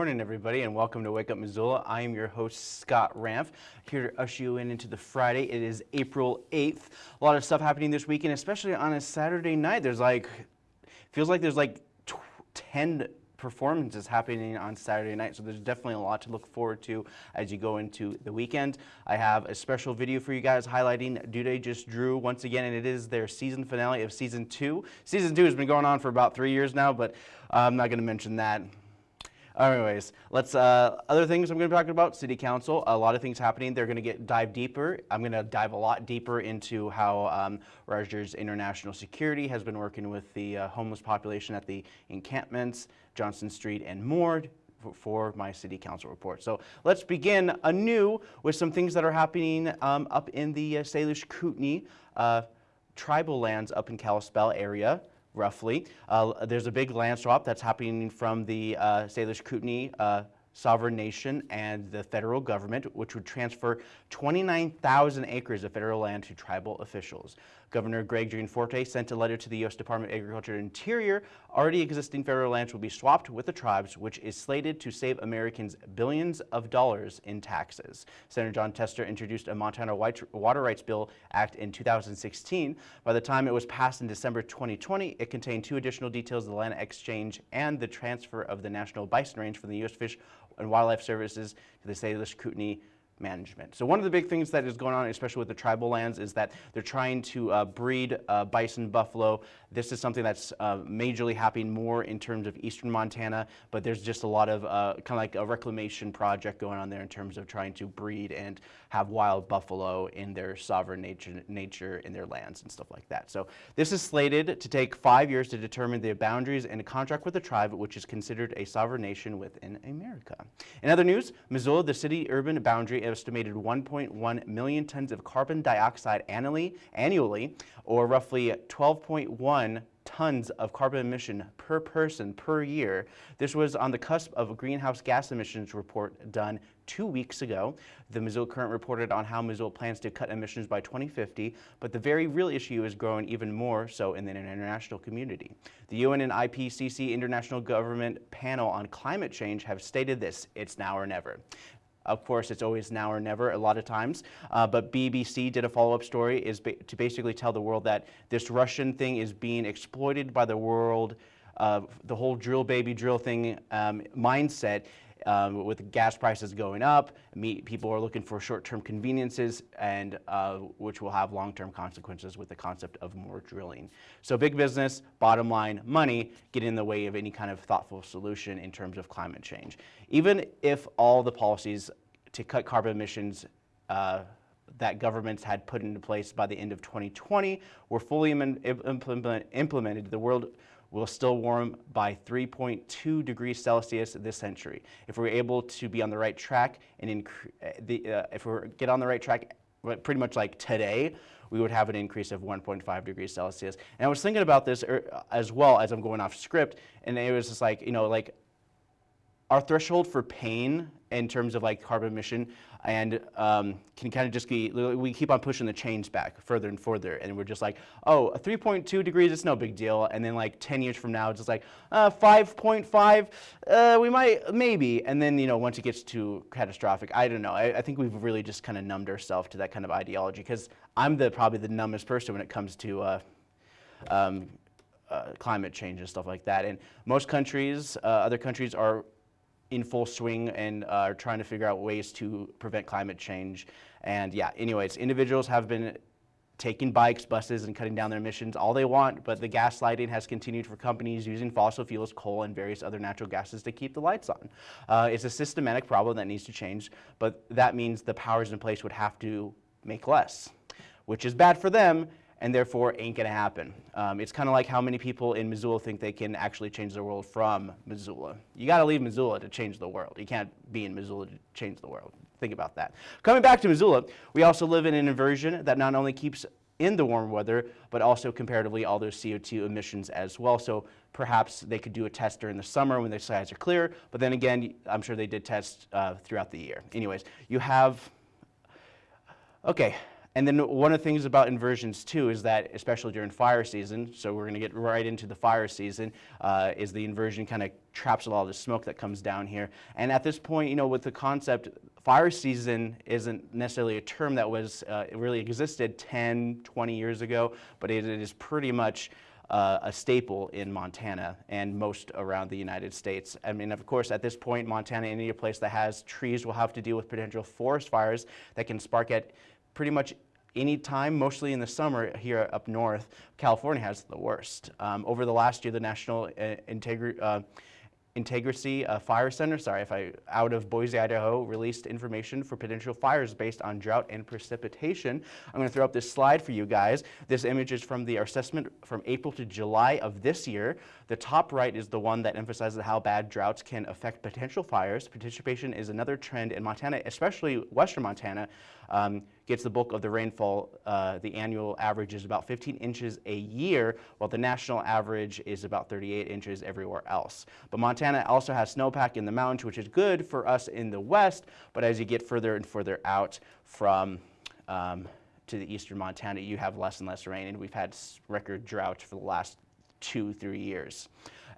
morning, everybody, and welcome to Wake Up Missoula. I am your host, Scott Ramf, here to usher you in into the Friday. It is April 8th. A lot of stuff happening this weekend, especially on a Saturday night. There's like, feels like there's like 10 performances happening on Saturday night, so there's definitely a lot to look forward to as you go into the weekend. I have a special video for you guys highlighting They Just Drew once again, and it is their season finale of season two. Season two has been going on for about three years now, but I'm not going to mention that. Anyways, let's, uh, other things I'm going to be talking about, City Council, a lot of things happening. They're going to get dive deeper. I'm going to dive a lot deeper into how um, Rogers International Security has been working with the uh, homeless population at the encampments, Johnson Street, and more for my city council report. So let's begin anew with some things that are happening um, up in the uh, Salish Kootenai uh, tribal lands up in Kalispell area roughly. Uh, there's a big land swap that's happening from the uh, Salish Kootenai uh, sovereign nation and the federal government, which would transfer 29,000 acres of federal land to tribal officials. Governor Greg Gianforte sent a letter to the U.S. Department of Agriculture and Interior. Already existing federal lands will be swapped with the tribes, which is slated to save Americans billions of dollars in taxes. Senator Jon Tester introduced a Montana Water Rights Bill Act in 2016. By the time it was passed in December 2020, it contained two additional details of the land exchange and the transfer of the National Bison Range from the U.S. Fish and Wildlife Services to the state Salish Kootenai management. So one of the big things that is going on, especially with the tribal lands, is that they're trying to uh, breed uh, bison buffalo. This is something that's uh, majorly happening more in terms of eastern Montana, but there's just a lot of uh, kind of like a reclamation project going on there in terms of trying to breed and have wild buffalo in their sovereign nature, nature in their lands and stuff like that. So this is slated to take five years to determine the boundaries and a contract with the tribe, which is considered a sovereign nation within America. In other news, Missoula, the city-urban boundary estimated 1.1 million tons of carbon dioxide annually, annually or roughly 12.1 tons of carbon emission per person per year. This was on the cusp of a greenhouse gas emissions report done two weeks ago. The Missoula Current reported on how Missoula plans to cut emissions by 2050, but the very real issue is growing even more so in the international community. The UN and IPCC International Government Panel on Climate Change have stated this, it's now or never. Of course, it's always now or never a lot of times. Uh, but BBC did a follow-up story is ba to basically tell the world that this Russian thing is being exploited by the world, uh, the whole drill baby drill thing um, mindset um, with gas prices going up, people are looking for short-term conveniences, and uh, which will have long-term consequences with the concept of more drilling. So big business, bottom line, money get in the way of any kind of thoughtful solution in terms of climate change. Even if all the policies to cut carbon emissions uh, that governments had put into place by the end of 2020 were fully implement, implemented, the world will still warm by 3.2 degrees Celsius this century. If we're able to be on the right track and the, uh, if we get on the right track pretty much like today, we would have an increase of 1.5 degrees Celsius. And I was thinking about this er, as well as I'm going off script, and it was just like, you know, like our threshold for pain in terms of like carbon emission and um, can kind of just be, we keep on pushing the chains back further and further and we're just like, oh, 3.2 degrees, it's no big deal. And then like 10 years from now, it's just like, 5.5, uh, uh, we might, maybe. And then, you know, once it gets too catastrophic, I don't know. I, I think we've really just kind of numbed ourselves to that kind of ideology because I'm the probably the numbest person when it comes to uh, um, uh, climate change and stuff like that. And most countries, uh, other countries are in full swing and uh, are trying to figure out ways to prevent climate change. And yeah, anyways, individuals have been taking bikes, buses, and cutting down their emissions all they want, but the gaslighting has continued for companies using fossil fuels, coal, and various other natural gases to keep the lights on. Uh, it's a systematic problem that needs to change, but that means the powers in place would have to make less, which is bad for them and therefore ain't gonna happen. Um, it's kind of like how many people in Missoula think they can actually change the world from Missoula. You gotta leave Missoula to change the world. You can't be in Missoula to change the world. Think about that. Coming back to Missoula, we also live in an inversion that not only keeps in the warm weather, but also comparatively all those CO2 emissions as well. So perhaps they could do a test during the summer when the skies are clear, but then again, I'm sure they did tests uh, throughout the year. Anyways, you have, okay, And then one of the things about inversions too is that, especially during fire season, so we're going to get right into the fire season, uh, is the inversion kind of traps a lot of the smoke that comes down here. And at this point, you know, with the concept, fire season isn't necessarily a term that was uh, really existed 10, 20 years ago, but it, it is pretty much uh, a staple in Montana and most around the United States. I mean, of course, at this point, Montana, any place that has trees will have to deal with potential forest fires that can spark at pretty much any time, mostly in the summer here up north. California has the worst. Um, over the last year, the National uh, Integrity uh, Integrity uh, Fire Center, sorry if I, out of Boise, Idaho, released information for potential fires based on drought and precipitation. I'm going to throw up this slide for you guys. This image is from the assessment from April to July of this year. The top right is the one that emphasizes how bad droughts can affect potential fires. Participation is another trend in Montana, especially western Montana, um, gets the bulk of the rainfall. Uh, the annual average is about 15 inches a year, while the national average is about 38 inches everywhere else. But Montana also has snowpack in the mountains, which is good for us in the west, but as you get further and further out from um, to the eastern Montana, you have less and less rain, and we've had record drought for the last two, three years.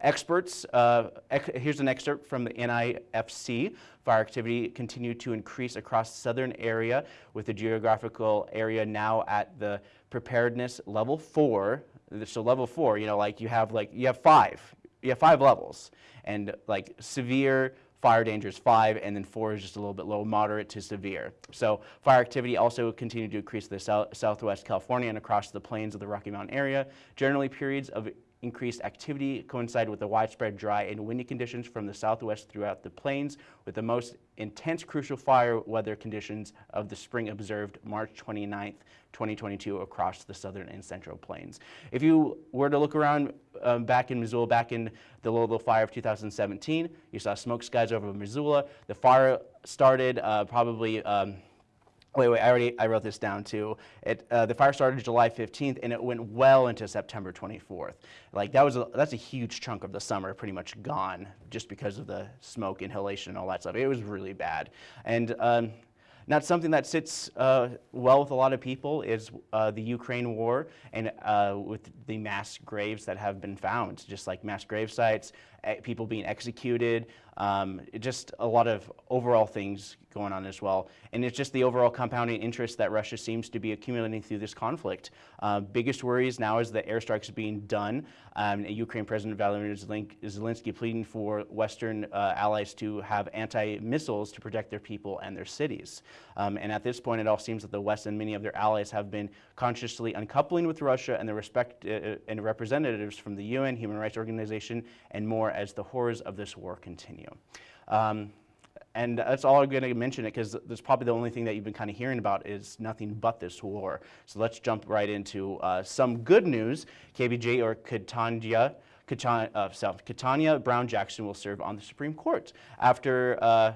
Experts, uh, here's an excerpt from the NIFC. Fire activity continued to increase across the southern area with the geographical area now at the preparedness level four. So level four, you know, like you have like, you have five, you have five levels and like severe, fire danger is five, and then four is just a little bit low, moderate to severe. So fire activity also continued to increase the south, southwest California and across the plains of the Rocky Mountain area. Generally, periods of increased activity coincided with the widespread dry and windy conditions from the southwest throughout the plains, with the most intense crucial fire weather conditions of the spring observed March 29th, 2022 across the southern and central plains. If you were to look around um, back in Missoula, back in the Lolo fire of 2017, you saw smoke skies over Missoula. The fire started uh, probably um, Wait, wait, I already, I wrote this down too. It, uh, the fire started July 15th and it went well into September 24th. Like that was, a, that's a huge chunk of the summer pretty much gone just because of the smoke inhalation and all that stuff. It was really bad. And um, not something that sits uh, well with a lot of people is uh, the Ukraine war and uh, with the mass graves that have been found, just like mass grave sites, people being executed, um, just a lot of overall things going on as well. And it's just the overall compounding interest that Russia seems to be accumulating through this conflict. Uh, biggest worries now is the airstrikes being done. Um, Ukraine President Vladimir Zelensky pleading for Western uh, allies to have anti-missiles to protect their people and their cities. Um, and at this point, it all seems that the West and many of their allies have been consciously uncoupling with Russia and the respect uh, and representatives from the UN, Human Rights Organization, and more as the horrors of this war continue. Um, and that's all I'm going to mention it because that's probably the only thing that you've been kind of hearing about is nothing but this war. So let's jump right into uh, some good news. KBJ or Ketanji, uh, Brown Jackson will serve on the Supreme Court after uh,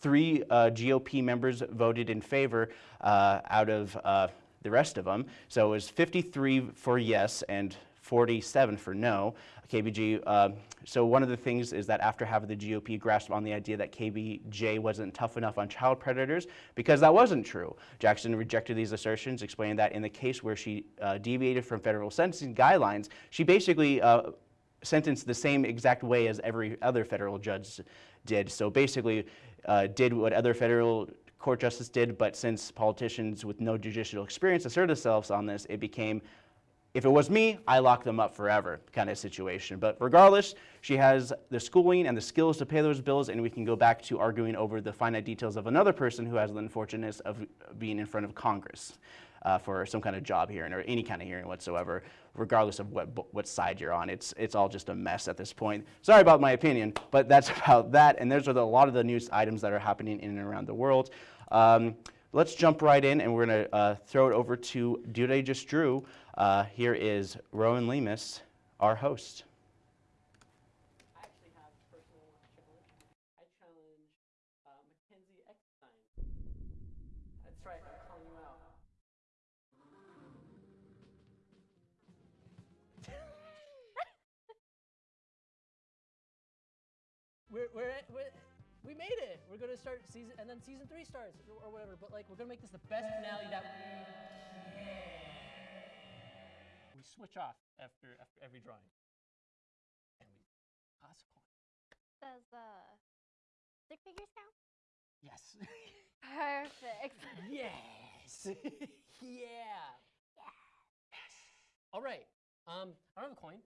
three uh, GOP members voted in favor uh, out of uh, the rest of them. So it was 53 for yes and 47 for no. KBG, uh, so one of the things is that after having the GOP grasp on the idea that KBJ wasn't tough enough on child predators, because that wasn't true. Jackson rejected these assertions, explaining that in the case where she uh, deviated from federal sentencing guidelines, she basically uh, sentenced the same exact way as every other federal judge did. So basically uh, did what other federal court justice did, but since politicians with no judicial experience asserted themselves on this, it became if it was me, I lock them up forever kind of situation. But regardless, she has the schooling and the skills to pay those bills, and we can go back to arguing over the finite details of another person who has the unfortunateness of being in front of Congress uh, for some kind of job hearing or any kind of hearing whatsoever, regardless of what, what side you're on. It's, it's all just a mess at this point. Sorry about my opinion, but that's about that. And those are the, a lot of the news items that are happening in and around the world. Um, let's jump right in, and we're going to uh, throw it over to Dude Just Drew. Uh, here is Rowan Lemus, our host. I actually have a personal challenge. I challenge uh, Mackenzie Eckstein. That's right, I'm calling you out. we're, we're, we're, we made it. We're we're gonna start season, and then season three starts or, or whatever. But like, we're gonna make this the best finale that we We switch off after after every drawing, and we toss a coin. Does uh, stick figures count? Yes. Perfect. yes. yeah. Yes. All right. Um, I don't have a coin.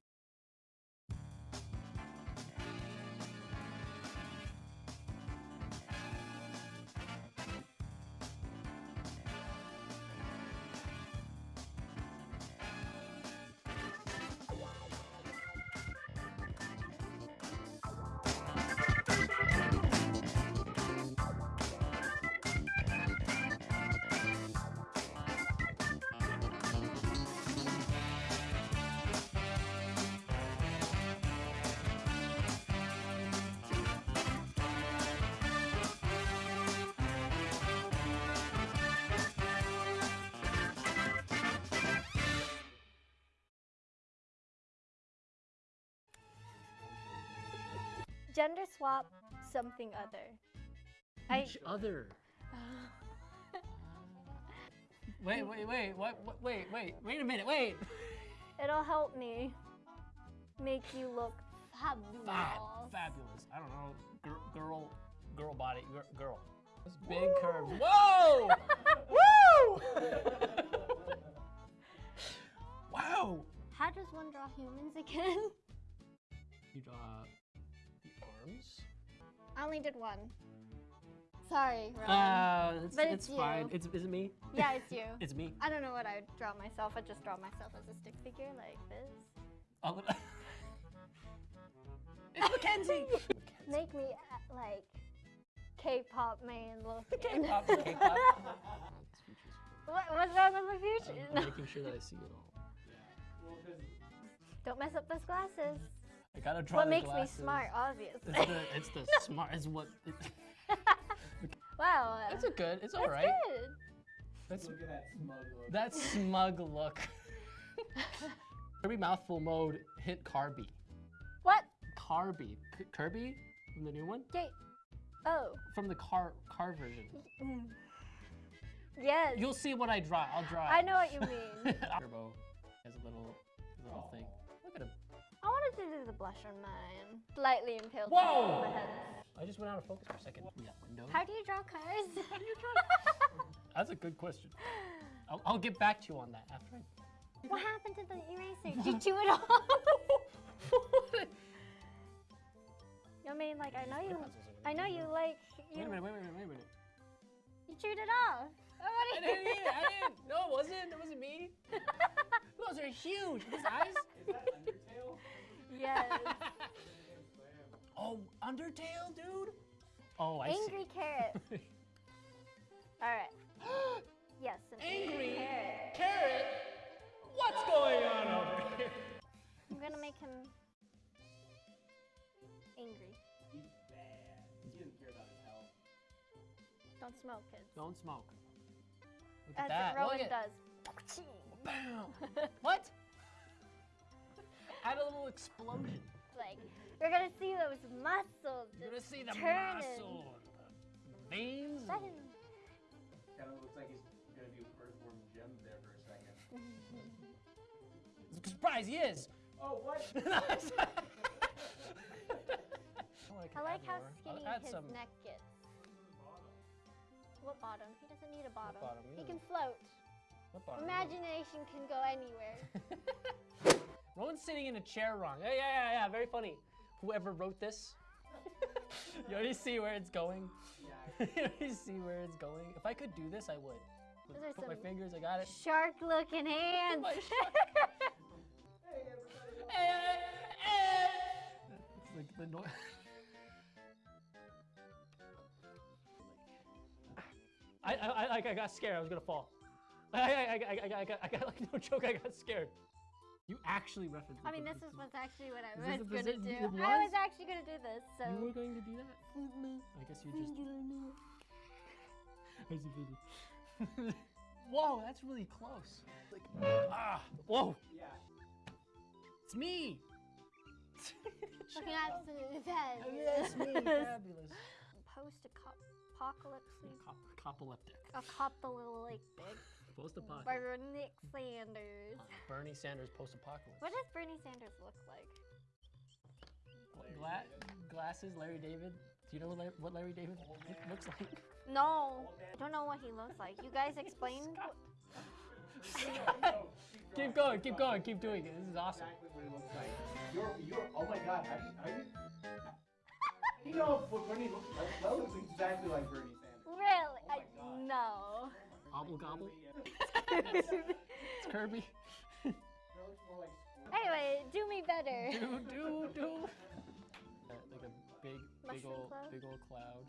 Gender swap something other. I Each other. Wait, wait, wait. What? what wait, wait. Wait a minute. Wait. it'll help me make you look fabulous. Fab, fabulous. I don't know. Girl, girl, girl body. Girl. girl. Those big curves. Whoa! Woo! wow. How does one draw humans again? You draw the arms. I only did one. Sorry, Ron. Uh, it's, But it's, it's fine. It's is it me? yeah, it's you. It's me. I don't know what I would draw myself. I just draw myself as a stick figure like this. Oh, look- it's Mackenzie. Make me uh, like K-pop man looking. K-pop. K-pop. what, what's wrong with my future? I'm making sure that I see it all. Don't mess up those glasses. I gotta draw What makes glasses. me smart, obviously. It's the it's the smart. It's what. It, wow. uh, it's a good. It's all right. that's good. That's Look at that smug look. that smug look. Kirby mouthful mode hit Carby. What? Carby. K- Kirby from the new one. Gate. Oh. From the car car version. Mm. Yes. You'll see what I draw. I'll draw. I know what you mean. Turbo has a little little thing. Look at him. I wanted to do the blush on mine. Slightly impaled Whoa! my head. I just went out of focus for a second. We got window. How do you draw cars? How do you draw? That's a good question. I'll, I'll get back to you on that after I. what happened to the eraser? Did you chew it off? I mean, like, I know you, I know you like, you... Wait a minute, wait a minute, wait a minute. you chewed it off. Oh, I what didn't eat it, I didn't. No, it wasn't. It wasn't me. Those are huge. His eyes. Is? Yes. Oh, Undertale, dude. Oh, I Angry carrot. All right. Yes, an angry, Angry carrot. carrot. What's going on over here? I'm gonna make him angry. He's bad. He doesn't care about his health. Don't smoke, kids. Don't smoke. Look at that. Rowan Look at does. Bam. what? Add a little explosion. like, we're gonna see those muscles. You're gonna see the turning. muscle, the veins. That is- Kind of looks like he's gonna do earthworm Jim there for a second. Surprise, he is. Oh, what? I like how skinny his some. neck gets. What bottom? He doesn't need a bottom. bottom? He He can float. What bottom? Imagination can go anywhere. Rowan's sitting in a chair wrong. Yeah, yeah, yeah, yeah. Very funny. Whoever wrote this, you already see where it's going. Yeah. you already see where it's going. If I could do this, I would. Those Put my fingers. I got it. Shark looking hands. Hey, everybody. Eh, eh. It's like the noise. I, I, I, like, I got scared. I was gonna fall. I, I, I, I, I, I, got, I got like no joke. I got scared. You actually referenced. I mean, this is what's actually what I Is was gonna do. it I was? was actually gonna do this. So. You were going to do that? I guess you just. I see vision. Whoa, that's really close. Like, ah, whoa, Yeah. it's me. Looking absolutely fabulous. Me, fabulous. post-apocalyptic, Cop- Copolyptic. apocalyptic Post-apocalyptic. Bernie Sanders. Bernie Sanders post-apocalypse. What does Bernie Sanders look like? Gla- glasses, Larry David. Do you know what Larry, what Larry David loo- looks like? No, I don't know what he looks like. You guys explain. keep going, keep going, keep doing it. This is awesome. exactly what it looks like. You're, you're, oh my god, how do you, how do you, you know what Bernie looks like? That looks exactly like Bernie Sanders. Really? Oh I, no. Obble gobble. anyway, It's Kirby. Anyway, do me better. do do do. Uh, like a big, big Mushroom old, cloud? big old cloud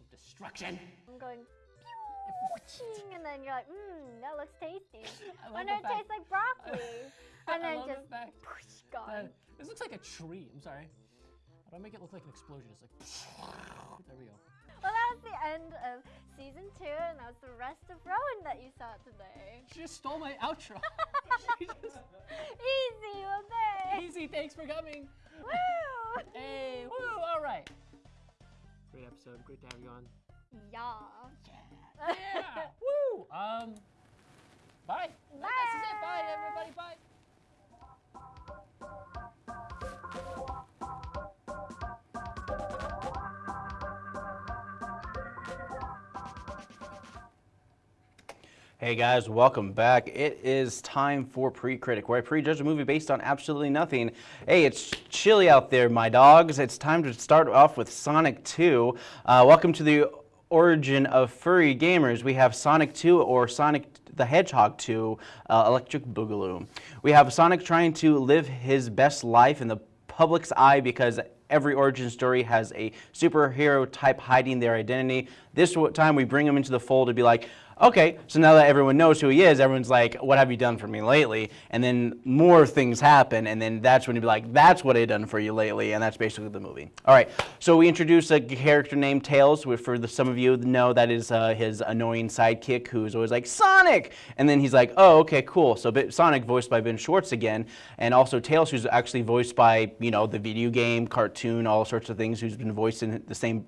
of destruction. I'm going. pew, And then you're like, mmm, that looks tasty. I love And the then it fact- tastes like broccoli. I and then love just the fact whoosh, gone. that- this looks like a tree. I'm sorry. How do I make it look like an explosion? It's like there we go. Well, that was the end of season two, and that was the rest of Rowan that you saw today. She just stole my outro. She just- Easy, okay. Easy, thanks for coming. Woo! Hey, woo, all right. Great episode. Great to have you on. Yeah. Yeah, woo. Um, bye. This is it. Bye, everybody. Bye. Hey guys, welcome back. It is time for Pre-Critic, where I prejudge a movie based on absolutely nothing. Hey, it's chilly out there, my dogs. It's time to start off with Sonic 2. Uh, welcome to the origin of furry gamers. We have Sonic 2 or Sonic the Hedgehog 2, uh, Electric Boogaloo. We have Sonic trying to live his best life in the public's eye because every origin story has a superhero type hiding their identity. This time we bring him into the fold to be like, okay, so now that everyone knows who he is, everyone's like, what have you done for me lately? And then more things happen, and then that's when you'd be like, that's what I've done for you lately, and that's basically the movie. All right, so we introduce a character named Tails, which for the, some of you know that is uh, his annoying sidekick who's always like, Sonic! And then he's like, oh, okay, cool. So Sonic voiced by Ben Schwartz again, and also Tails who's actually voiced by, you know, the video game, cartoon, all sorts of things, who's been voiced in the same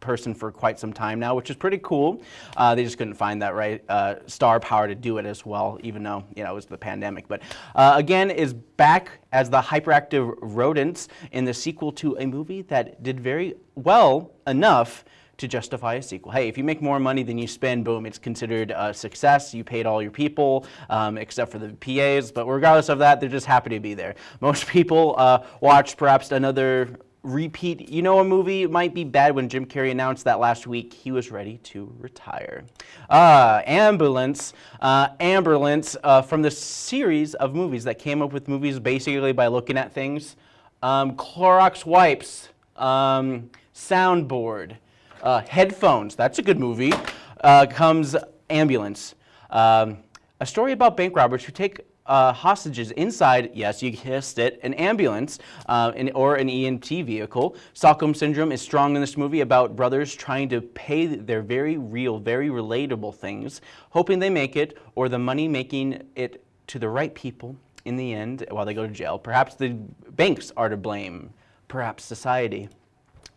person for quite some time now, which is pretty cool. Uh, they just couldn't find that right uh, star power to do it as well, even though you know it was the pandemic. But uh, again, is back as the hyperactive rodents in the sequel to a movie that did very well enough to justify a sequel. Hey, if you make more money than you spend, boom, it's considered a success. You paid all your people, um, except for the PAs. But regardless of that, they're just happy to be there. Most people uh, watched perhaps another repeat. You know, a movie might be bad when Jim Carrey announced that last week he was ready to retire. Uh, Ambulance, uh, Ambulance, uh, from the series of movies that came up with movies basically by looking at things. Um, Clorox wipes, um, soundboard, uh, headphones. That's a good movie. Uh, comes Ambulance, um, a story about bank robbers who take uh, hostages inside, yes, you guessed it, an ambulance uh, or an EMT vehicle. Stockholm Syndrome is strong in this movie about brothers trying to pay their very real, very relatable things, hoping they make it, or the money making it to the right people in the end while they go to jail. Perhaps the banks are to blame, perhaps society.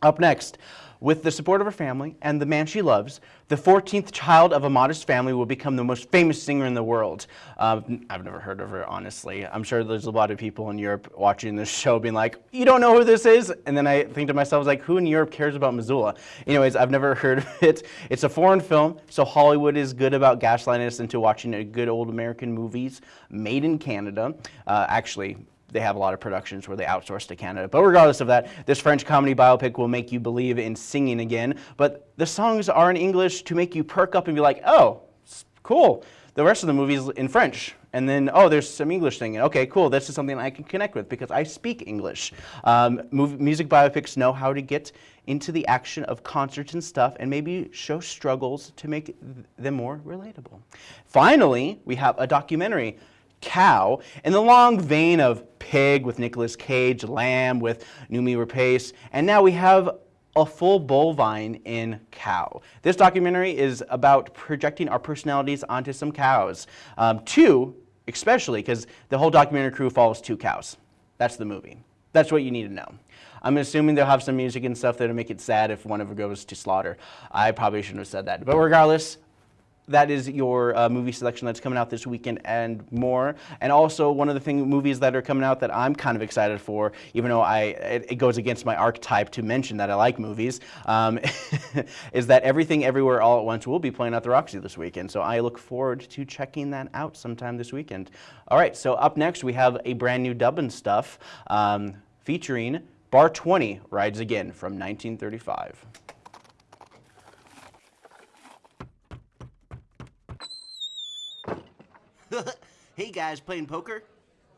Up next, with the support of her family and the man she loves, the 14th child of a modest family will become the most famous singer in the world. Uh, I've never heard of her, honestly. I'm sure there's a lot of people in Europe watching this show being like, you don't know who this is? And then I think to myself, like, who in Europe cares about Missoula? Anyways, I've never heard of it. It's a foreign film, so Hollywood is good about gaslighting us into watching a good old American movies made in Canada. Uh, actually, they have a lot of productions where they outsource to Canada. But regardless of that, this French comedy biopic will make you believe in singing again. But the songs are in English to make you perk up and be like, oh, cool. The rest of the movie is in French. And then, oh, there's some English singing. Okay, cool. This is something I can connect with because I speak English. Um, music biopics know how to get into the action of concerts and stuff and maybe show struggles to make them more relatable. Finally, we have a documentary cow in the long vein of pig with Nicolas Cage, lamb with Noomi Rapace, and now we have a full bovine in cow. This documentary is about projecting our personalities onto some cows. Um, two, especially, because the whole documentary crew follows two cows. That's the movie. That's what you need to know. I'm assuming they'll have some music and stuff that'll make it sad if one of them goes to slaughter. I probably shouldn't have said that. But regardless, that is your uh, movie selection that's coming out this weekend and more. And also one of the thing, movies that are coming out that I'm kind of excited for, even though I it, it goes against my archetype to mention that I like movies, um, is that Everything Everywhere All at Once will be playing at the Roxy this weekend. So I look forward to checking that out sometime this weekend. All right, so up next we have a brand new Dubbin stuff um, featuring Bar 20 Rides Again from 1935. Hey guys, playing poker?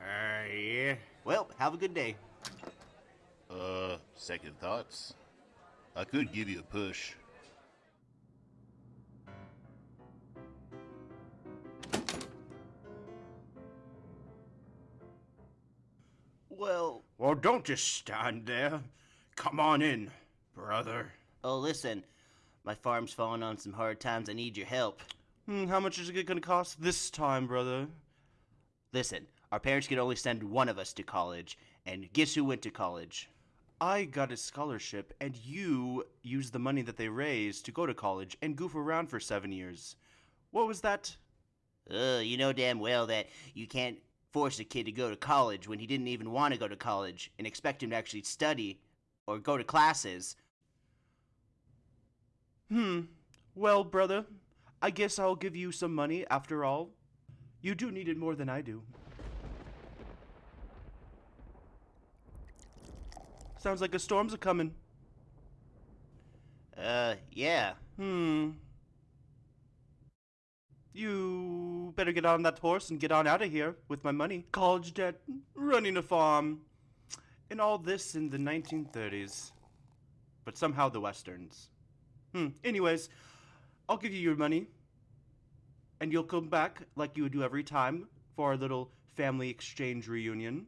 Uh, yeah. Well, have a good day. Uh, second thoughts. I could give you a push. Well, Well, don't just stand there. Come on in, brother. Oh, listen, my farm's falling on some hard times. I need your help. hmm, how much is it going to cost this time, brother? Listen, our parents could only send one of us to college, and guess who went to college? I got a scholarship, and you used the money that they raised to go to college and goof around for seven years. What was that? Uh, you know damn well that you can't force a kid to go to college when he didn't even want to go to college and expect him to actually study or go to classes. Hmm. Well, brother, I guess I'll give you some money after all. You do need it more than I do. Sounds like a storm's a coming. Uh, yeah. Hmm. You better get on that horse and get on out of here with my money. College debt, running a farm, and all this in the 1930s. But somehow the westerns. Hmm. Anyways, I'll give you your money, and you'll come back like you would do every time for our little family exchange reunion.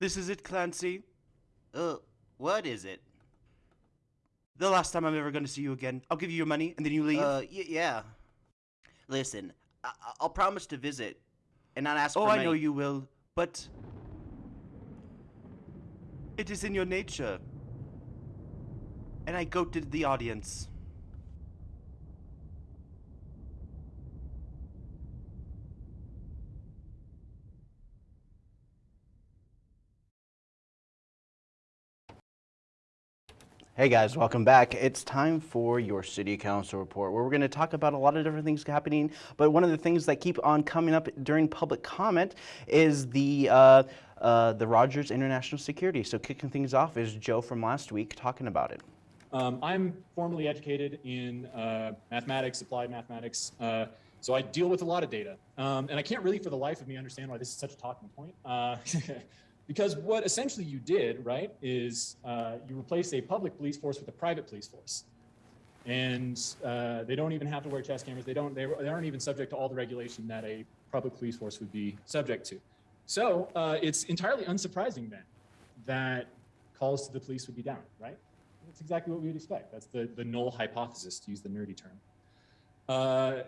This is it, Clancy. Uh, what is it? The last time I'm ever going to see you again. I'll give you your money, and then you leave. Uh, y- yeah. Listen, I- I- I'll promise to visit and not ask Oh, I money. know you will, but it is in your nature. And I goaded the audience. Hey guys, welcome back. It's time for your city council report where we're going to talk about a lot of different things happening. But one of the things that keep on coming up during public comment is the uh, uh, the Rogers International Security. So kicking things off is Joe from last week talking about it. Um, I'm formally educated in uh, mathematics, applied mathematics, uh, so I deal with a lot of data. Um, and I can't really, for the life of me, understand why this is such a talking point. Because what essentially you did, right, is uh, you replaced a public police force with a private police force. And uh, they don't even have to wear chest cameras. They don't. They, they aren't even subject to all the regulation that a public police force would be subject to. So uh, it's entirely unsurprising then that calls to the police would be down, right? That's exactly what we would expect. That's the, the null hypothesis, to use the nerdy term. Uh,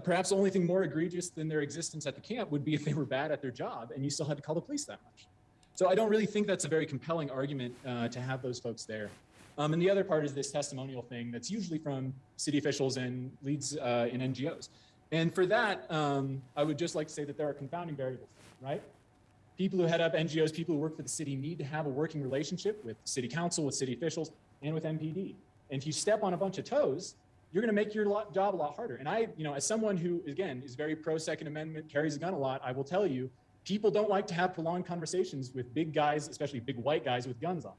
perhaps the only thing more egregious than their existence at the camp would be if they were bad at their job and you still had to call the police that much. So I don't really think that's a very compelling argument uh, to have those folks there. Um, and the other part is this testimonial thing that's usually from city officials and leads uh, in NGOs. And for that, um, I would just like to say that there are confounding variables, right? people who head up NGOs, people who work for the city need to have a working relationship with city council, with city officials, and with MPD. And if you step on a bunch of toes, you're going to make your lot, job a lot harder. And I, you know, as someone who, again, is very pro Second Amendment, carries a gun a lot, I will tell you, people don't like to have prolonged conversations with big guys, especially big white guys with guns on.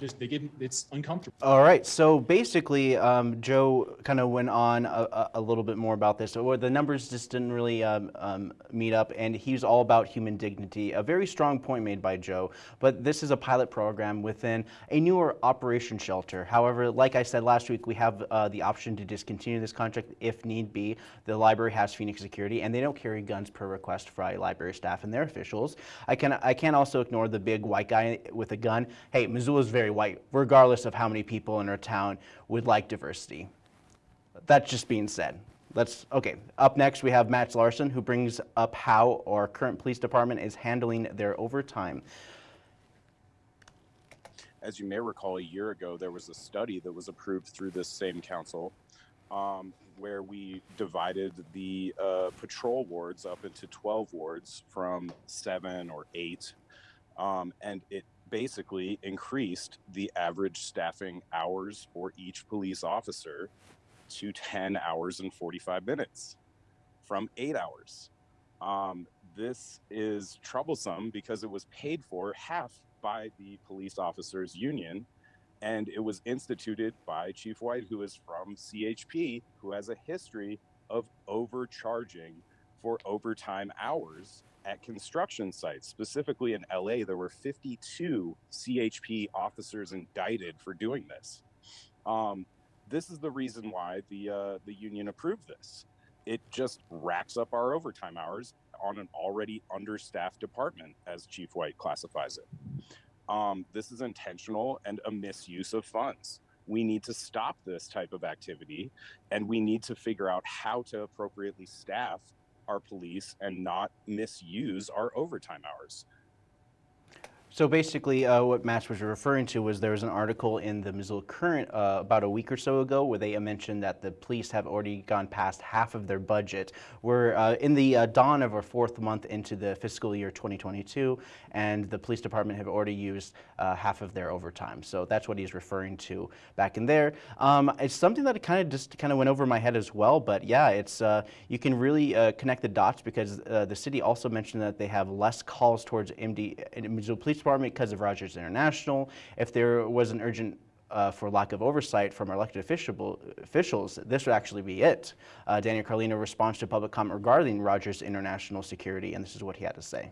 Just they get it's uncomfortable. All right, so basically, um, Joe kind of went on a, a, little bit more about this. So the numbers just didn't really um, um, meet up, and he's all about human dignity. A very strong point made by Joe. But this is a pilot program within a newer operation shelter. However, like I said last week, we have uh, the option to discontinue this contract if need be. The library has Phoenix Security, and they don't carry guns per request for library staff and their officials. I can I can't also ignore the big white guy with a gun. Hey, Missoula's very white, regardless of how many people in our town would like diversity. That's just being said. Let's, okay, up next we have Matt Larson who brings up how our current police department is handling their overtime. as you may recall, a year ago, there was a study that was approved through this same council um, where we divided the uh, patrol wards up into 12 wards from seven or eight. Um, and it basically increased the average staffing hours for each police officer to 10 hours and 45 minutes from eight hours. Um, this is troublesome because it was paid for half by the police officers union and it was instituted by Chief White, who is from CHP, who has a history of overcharging for overtime hours at construction sites. Specifically in LA, there were 52 CHP officers indicted for doing this. Um, this is the reason why the uh, the union approved this. It just racks up our overtime hours on an already understaffed department, as Chief White classifies it. Um, this is intentional and a misuse of funds. We need to stop this type of activity and we need to figure out how to appropriately staff our police and not misuse our overtime hours. So basically, uh, what Matt was referring to was there was an article in the Missoula Current uh, about a week or so ago where they mentioned that the police have already gone past half of their budget. We're uh, in the uh, dawn of our fourth month into the fiscal year 2022, and the police department have already used uh, half of their overtime. So that's what he's referring to back in there. Um, it's something that kind of just kind of went over my head as well, but yeah, it's uh, you can really connect the dots because the city also mentioned that they have less calls towards MD Missoula Police Department because of Rogers International. If there was an urgent uh, for lack of oversight from elected official, officials, this would actually be it. Uh, Daniel Carlino responds to public comment regarding Rogers International Security, and this is what he had to say.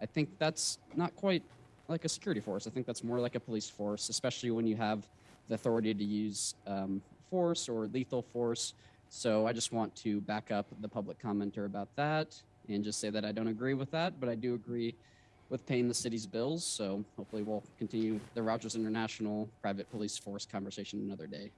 I think that's not quite like a security force. I think that's more like a police force, especially when you have the authority to use um, force or lethal force. So I just want to back up the public commenter about that and just say that I don't agree with that, but I do agree with paying the city's bills. So hopefully we'll continue the Rogers International private police force conversation another day.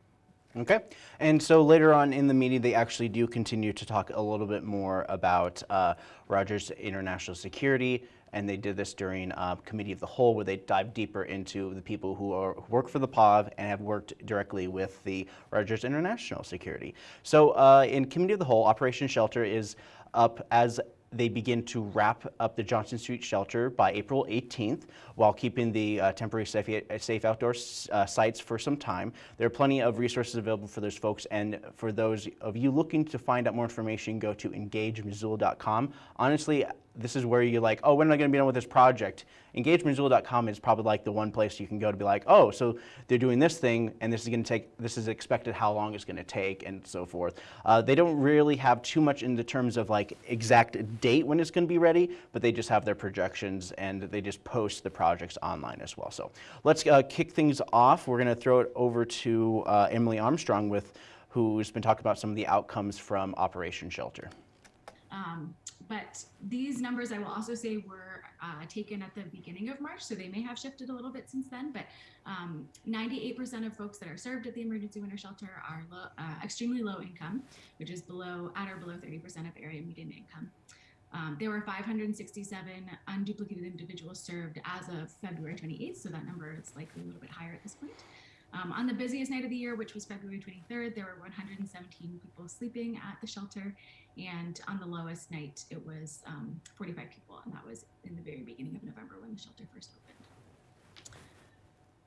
Okay, and so later on in the meeting, they actually do continue to talk a little bit more about uh, Rogers International Security, and they did this during uh, Committee of the Whole, where they dive deeper into the people who, are, who work for the POV and have worked directly with the Rogers International Security. So uh, in Committee of the Whole, Operation Shelter is up as they begin to wrap up the Johnson Street shelter by April 18th while keeping the uh, temporary safe, safe outdoor uh, sites for some time. There are plenty of resources available for those folks and for those of you looking to find out more information, go to engagemissoula.com. Honestly, this is where you're like, oh, when am I going to be done with this project? EngageMissoula.com is probably like the one place you can go to be like, oh, so they're doing this thing, and this is going to take, this is expected how long it's going to take, and so forth. Uh, they don't really have too much in the terms of like exact date when it's going to be ready, but they just have their projections and they just post the projects online as well. So let's uh, kick things off. We're going to throw it over to uh, Emily Armstrong with who's been talking about some of the outcomes from Operation Shelter. Um, but these numbers, I will also say, were uh, taken at the beginning of March, so they may have shifted a little bit since then. But 98% um, of folks that are served at the emergency winter shelter are low, uh, extremely low income, which is below at or below 30% of area median income. Um, there were 567 unduplicated individuals served as of February 28th, so that number is likely a little bit higher at this point. Um, on the busiest night of the year, which was February 23rd, there were 117 people sleeping at the shelter, and on the lowest night, it was um, 45 people, and that was in the very beginning of November when the shelter first opened.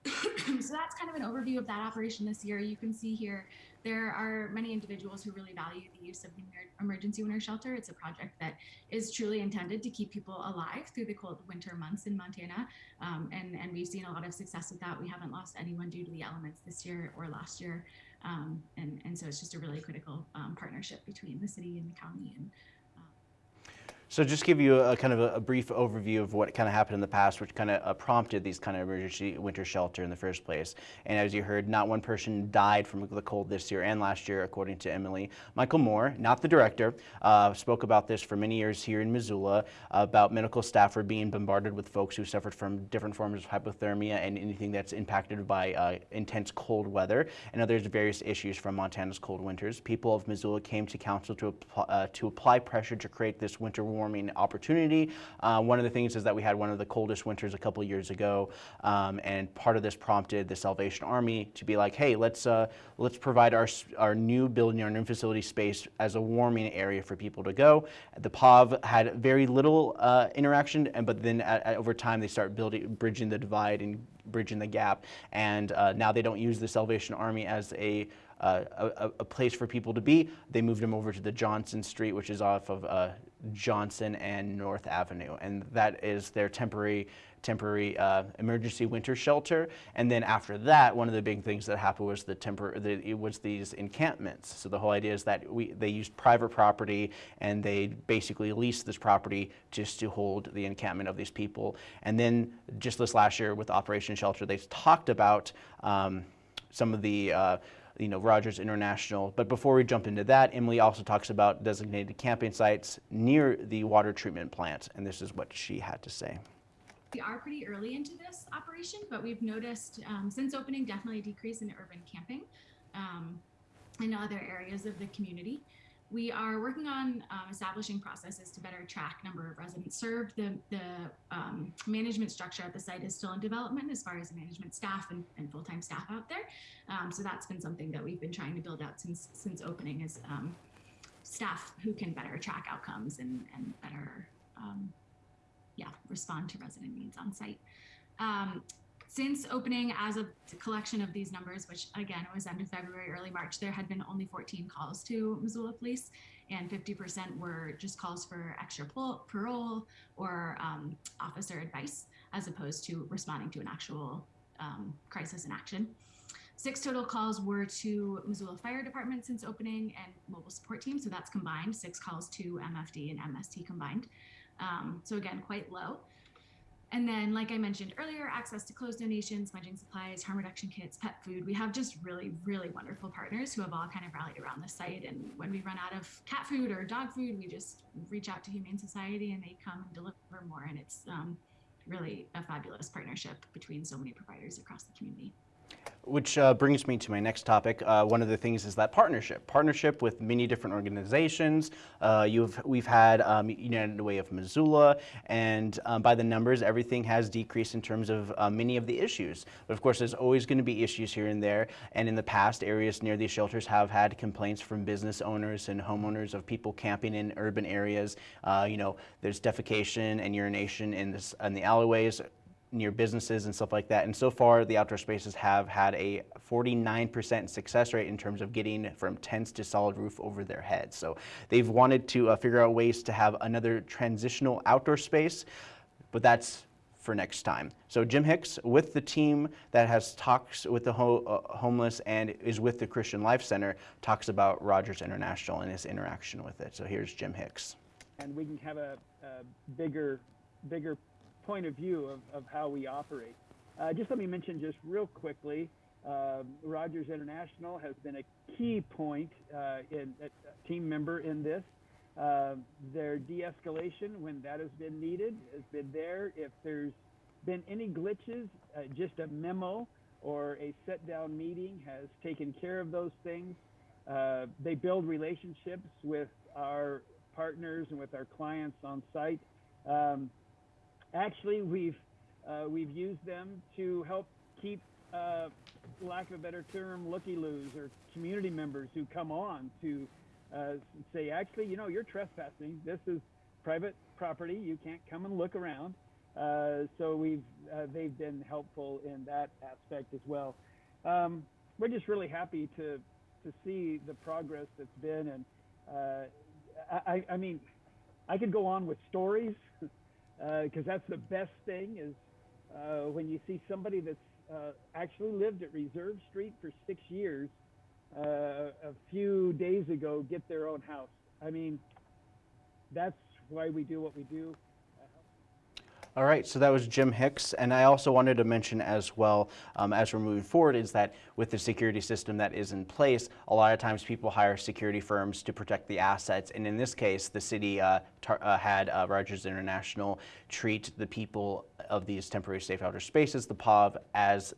so that's kind of an overview of that operation this year. You can see here there are many individuals who really value the use of the emergency winter shelter. It's a project that is truly intended to keep people alive through the cold winter months in Montana. Um, and, and we've seen a lot of success with that. We haven't lost anyone due to the elements this year or last year. Um, and, and so it's just a really critical um, partnership between the city and the county and so just give you a, kind of a, a, brief overview of what kind of happened in the past, which kind of uh, prompted these kind of emergency winter shelter in the first place. And as you heard, not one person died from the cold this year and last year, according to Emily. Michael Moore, not the director, uh, spoke about this for many years here in Missoula, about medical staff are being bombarded with folks who suffered from different forms of hypothermia and anything that's impacted by uh, intense cold weather and other various issues from Montana's cold winters. People of Missoula came to council to, uh, to apply pressure to create this winter warming opportunity. Uh, one of the things is that we had one of the coldest winters a couple years ago, um, and part of this prompted the Salvation Army to be like, hey, let's uh, let's provide our our new building, our new facility space as a warming area for people to go. The POV had very little uh, interaction, and but then at, at, over time they start building, bridging the divide and bridging the gap, and uh, now they don't use the Salvation Army as a uh, a, a, place for people to be. They moved them over to the Johnson Street, which is off of uh, Johnson and North Avenue, and that is their temporary temporary uh, emergency winter shelter. And then after that, one of the big things that happened was the temper the, it was these encampments. So the whole idea is that we they used private property and they basically leased this property just to hold the encampment of these people. And then just this last year with Operation Shelter, they talked about um, some of the uh, you know, Rogers International. But before we jump into that, Emily also talks about designated camping sites near the water treatment plant, and this is what she had to say. We are pretty early into this operation, but we've noticed um, since opening definitely a decrease in urban camping um, in other areas of the community. We are working on um, establishing processes to better track number of residents served. The, the um, management structure at the site is still in development as far as management staff and, and full-time staff out there. Um, so that's been something that we've been trying to build out since since opening is um, staff who can better track outcomes and, and better um, yeah, respond to resident needs on site. Since opening as a collection of these numbers, which again was end of February, early March, there had been only 14 calls to Missoula Police, and 50% were just calls for extra parole or um, officer advice, as opposed to responding to an actual um, crisis in action. Six total calls were to Missoula Fire Department since opening and mobile support team, so that's combined. Six calls to MFD and MST combined. Um, so again, quite low. And then, like I mentioned earlier, access to clothes donations, smudging supplies, harm reduction kits, pet food. We have just really, really wonderful partners who have all kind of rallied around the site. And when we run out of cat food or dog food, we just reach out to Humane Society and they come and deliver more. And it's um, really a fabulous partnership between so many providers across the community. Which uh, brings me to my next topic. Uh, one of the things is that partnership. Partnership with many different organizations. Uh, you've We've had um, United Way of Missoula, and um, by the numbers, everything has decreased in terms of uh, many of the issues. But of course, there's always going to be issues here and there, and in the past, areas near these shelters have had complaints from business owners and homeowners of people camping in urban areas. Uh, you know, there's defecation and urination in, this, in the alleyways near businesses and stuff like that. And so far, the outdoor spaces have had a 49% success rate in terms of getting from tents to solid roof over their heads. So they've wanted to uh, figure out ways to have another transitional outdoor space, but that's for next time. So Jim Hicks, with the team that has talks with the ho uh, homeless and is with the Christian Life Center, talks about Rogers International and his interaction with it. So here's Jim Hicks. And we can have a, a bigger, bigger point of view of, of how we operate. Uh, just let me mention just real quickly, uh, Rogers International has been a key point uh, in a team member in this. Uh, their de-escalation when that has been needed has been there. If there's been any glitches, uh, just a memo or a set-down meeting has taken care of those things. Uh, they build relationships with our partners and with our clients on site. Um, actually, we've uh, we've used them to help keep, uh, lack of a better term, looky-loos or community members who come on to uh, say, actually, you know, you're trespassing. This is private property. You can't come and look around. Uh, so we've uh, they've been helpful in that aspect as well. Um, we're just really happy to to see the progress that's been, and uh, I, I mean, I could go on with stories because uh, that's the best thing is uh, when you see somebody that's uh, actually lived at Reserve Street for six years uh, a few days ago get their own house. I mean, that's why we do what we do. All right, so that was Jim Hicks. And I also wanted to mention as well, um, as we're moving forward, is that with the security system that is in place, a lot of times people hire security firms to protect the assets. And in this case, the city uh, uh, had uh, Rogers International treat the people of these temporary safe outer spaces, the POV, as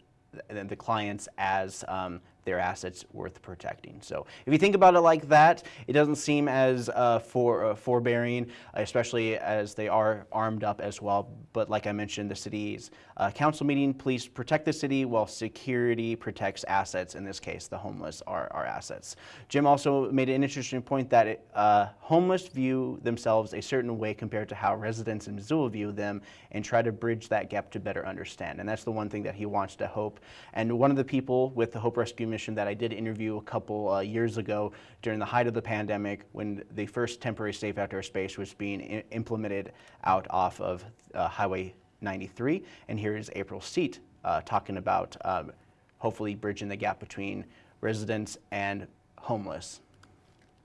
the clients as um, their assets worth protecting. So if you think about it like that, it doesn't seem as uh, for, uh, forbearing, especially as they are armed up as well. But like I mentioned, the city's uh, council meeting, police protect the city while security protects assets. In this case, the homeless are our assets. Jim also made an interesting point that it, uh, homeless view themselves a certain way compared to how residents in Missoula view them and try to bridge that gap to better understand. And that's the one thing that he wants to hope. And one of the people with the Hope Rescue mission that I did interview a couple uh, years ago during the height of the pandemic when the first temporary safe outdoor space was being implemented out off of uh, Highway 93. And here is April Seat uh, talking about um, hopefully bridging the gap between residents and homeless.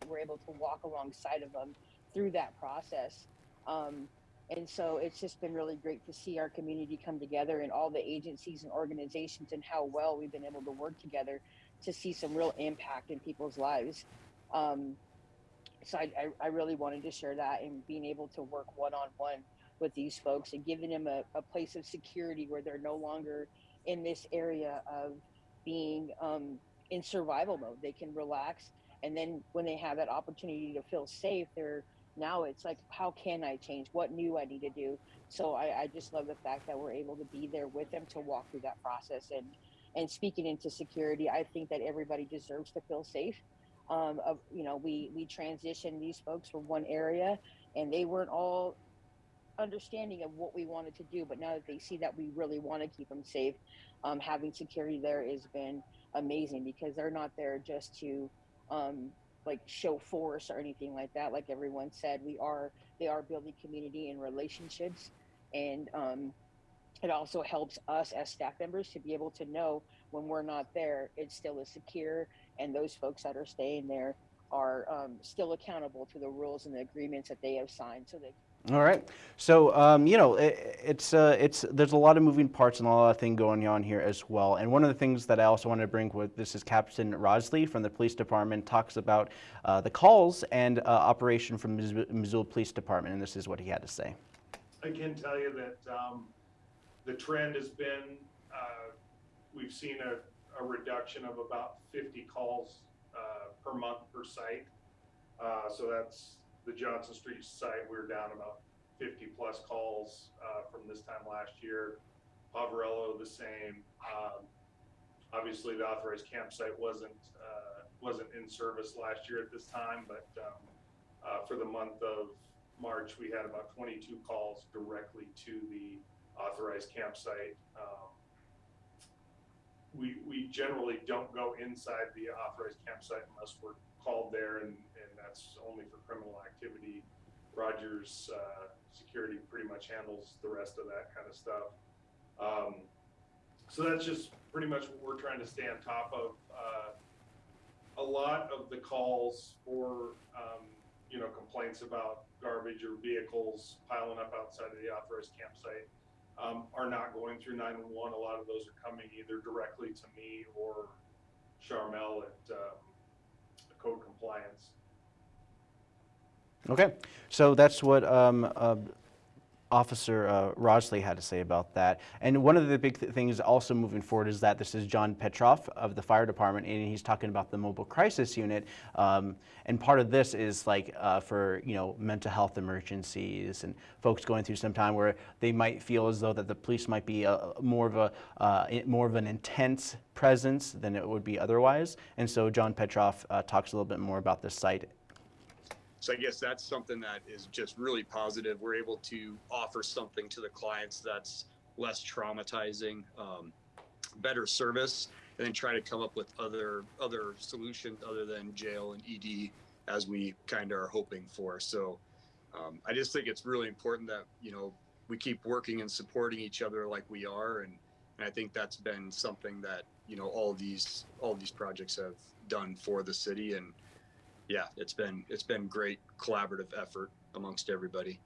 We're able to walk alongside of them through that process. Um, and so it's just been really great to see our community come together and all the agencies and organizations and how well we've been able to work together to see some real impact in people's lives. Um, so I, I, I, really wanted to share that and being able to work one on one with these folks and giving them a, a, place of security where they're no longer in this area of being um, in survival mode. They can relax. And then when they have that opportunity to feel safe, they're now it's like, how can I change? What new I need to do? So I, I just love the fact that we're able to be there with them to walk through that process and and speaking into security, I think that everybody deserves to feel safe. Um, of, you know, we we transitioned these folks from one area, and they weren't all understanding of what we wanted to do. But now that they see that we really want to keep them safe, um, having security there has been amazing because they're not there just to um, like show force or anything like that. Like everyone said, we are they are building community and relationships, and um, it also helps us as staff members to be able to know when we're not there, it still is secure, and those folks that are staying there are um, still accountable to the rules and the agreements that they have signed. So they. All right. So um, you know, it, it's uh, it's there's a lot of moving parts and a lot of things going on here as well. And one of the things that I also want to bring with this is Captain Rosley from the police department talks about uh, the calls and uh, operation from Missoula Police Department, and this is what he had to say. I can tell you that. Um, the trend has been, uh, we've seen a, a reduction of about 50 calls uh, per month per site. Uh, so that's the Johnson Street site. We were down about 50 plus calls uh, from this time last year. Poverello the same. Um, obviously, the authorized campsite wasn't uh, wasn't in service last year at this time, but um, uh, for the month of March, we had about 22 calls directly to the authorized campsite. Um, we, we generally don't go inside the authorized campsite unless we're called there, and, and that's only for criminal activity. Rogers uh, Security pretty much handles the rest of that kind of stuff. Um, so that's just pretty much what we're trying to stay on top of. Uh, a lot of the calls for um, you know complaints about garbage or vehicles piling up outside of the authorized campsite um, are not going through 911. A lot of those are coming either directly to me or Charmel at um, code compliance. Okay, so that's what um, uh, Officer uh, Rosley had to say about that. And one of the big th things also moving forward is that this is John Petroff of the fire department, and he's talking about the mobile crisis unit. Um, and part of this is like uh, for you know mental health emergencies and folks going through some time where they might feel as though that the police might be a, more of a uh, more of an intense presence than it would be otherwise. And so John Petroff uh, talks a little bit more about this site so I guess that's something that is just really positive. We're able to offer something to the clients that's less traumatizing, um, better service, and then try to come up with other other solutions other than jail and ED as we kind of are hoping for. So um, I just think it's really important that you know we keep working and supporting each other like we are, and, and I think that's been something that you know all these all these projects have done for the city and yeah, it's been it's been great collaborative effort amongst everybody.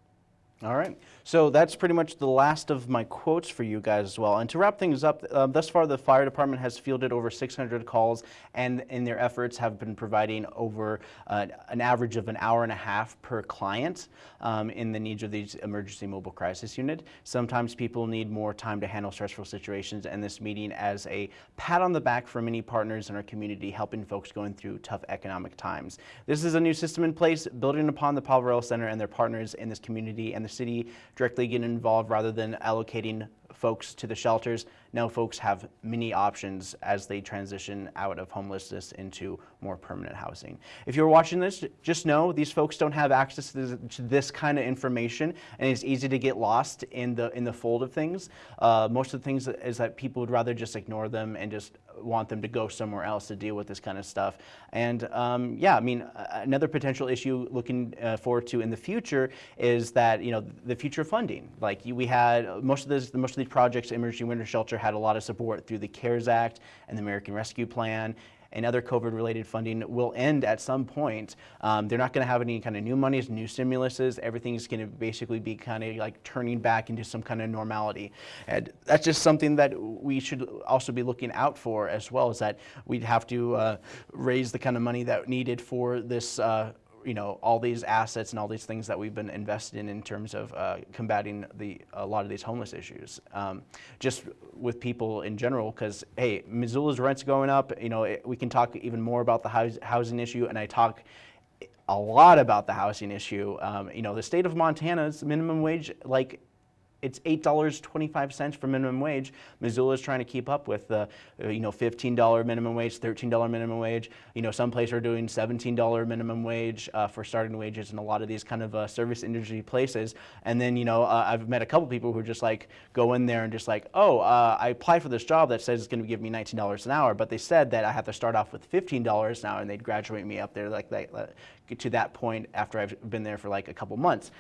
All right. So that's pretty much the last of my quotes for you guys as well. And to wrap things up, uh, thus far the fire department has fielded over 600 calls and in their efforts have been providing over uh, an average of an hour and a half per client um, in the needs of these emergency mobile crisis unit. Sometimes people need more time to handle stressful situations and this meeting as a pat on the back for many partners in our community helping folks going through tough economic times. This is a new system in place building upon the Poverello Center and their partners in this community and the city directly get involved rather than allocating folks to the shelters. Now folks have many options as they transition out of homelessness into more permanent housing. If you're watching this, just know these folks don't have access to this, to this kind of information and it's easy to get lost in the in the fold of things. Uh, most of the things is that people would rather just ignore them and just want them to go somewhere else to deal with this kind of stuff. And um, yeah, I mean, another potential issue looking uh, forward to in the future is that, you know, the future funding. Like we had most of this, most of these projects, Emergency Winter Shelter had a lot of support through the CARES Act and the American Rescue Plan and other COVID-related funding will end at some point. Um, they're not going to have any kind of new monies, new stimuluses. Everything's going to basically be kind of like turning back into some kind of normality. And that's just something that we should also be looking out for as well, is that we'd have to uh, raise the kind of money that needed for this uh, you know all these assets and all these things that we've been invested in in terms of uh, combating the a lot of these homeless issues. Um, just with people in general, because hey, Missoula's rents going up. You know, it, we can talk even more about the housing issue, and I talk a lot about the housing issue. Um, you know, the state of Montana's minimum wage, like it's $8.25 for minimum wage. Missoula is trying to keep up with the, uh, you know, $15 minimum wage, $13 minimum wage. You know, some places are doing $17 minimum wage uh, for starting wages in a lot of these kind of uh, service industry places. And then, you know, uh, I've met a couple people who just like go in there and just like, oh, uh, I applied for this job that says it's going to give me $19 an hour, but they said that I have to start off with $15 now and they'd graduate me up there like that, to that point after I've been there for like a couple months